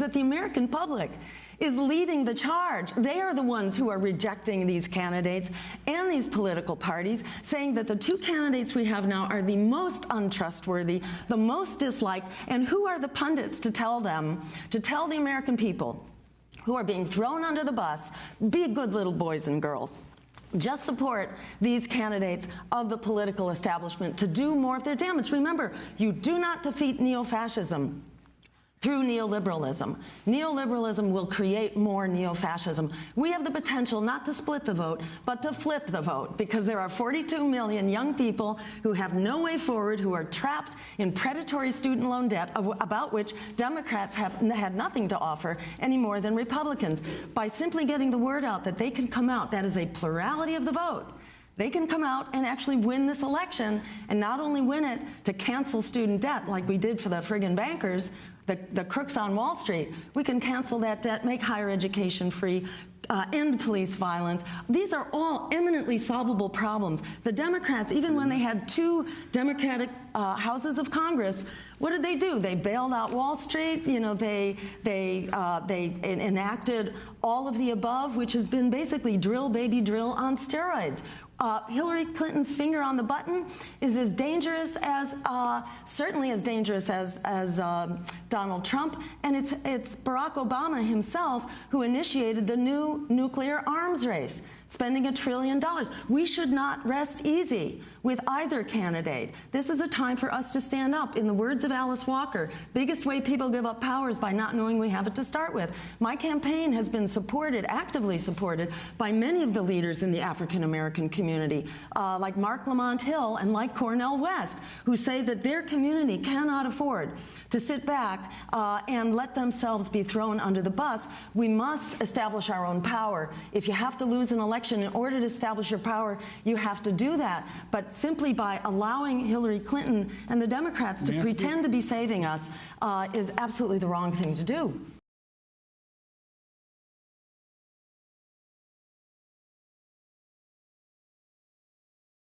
that the American public is leading the charge. They are the ones who are rejecting these candidates and these political parties, saying that the two candidates we have now are the most untrustworthy, the most disliked, and who are the pundits to tell them, to tell the American people who are being thrown under the bus, be good little boys and girls just support these candidates of the political establishment to do more of their damage. Remember, you do not defeat neo-fascism through neoliberalism. Neoliberalism will create more neo-fascism. We have the potential not to split the vote, but to flip the vote, because there are 42 million young people who have no way forward, who are trapped in predatory student loan debt, about which Democrats have had nothing to offer any more than Republicans. By simply getting the word out that they can come out, that is a plurality of the vote, they can come out and actually win this election and not only win it to cancel student debt like we did for the friggin' bankers, the, the crooks on Wall Street. We can cancel that debt, make higher education free, uh, end police violence. These are all eminently solvable problems. The Democrats, even when they had two Democratic uh, houses of Congress, what did they do? They bailed out Wall Street. You know, they they uh, they enacted all of the above, which has been basically drill baby drill on steroids uh, Hillary Clinton's finger on the button is as dangerous as, uh, certainly as dangerous as, as uh, Donald Trump, and it's, it's Barack Obama himself who initiated the new nuclear arms race spending a trillion dollars. We should not rest easy with either candidate. This is a time for us to stand up. In the words of Alice Walker, biggest way people give up power is by not knowing we have it to start with. My campaign has been supported, actively supported, by many of the leaders in the African American community, uh, like Marc Lamont Hill and like Cornel West, who say that their community cannot afford to sit back uh, and let themselves be thrown under the bus. We must establish our own power. If you have to lose an election, election, in order to establish your power, you have to do that. But simply by allowing Hillary Clinton and the Democrats to pretend to be saving us uh, is absolutely the wrong thing to do.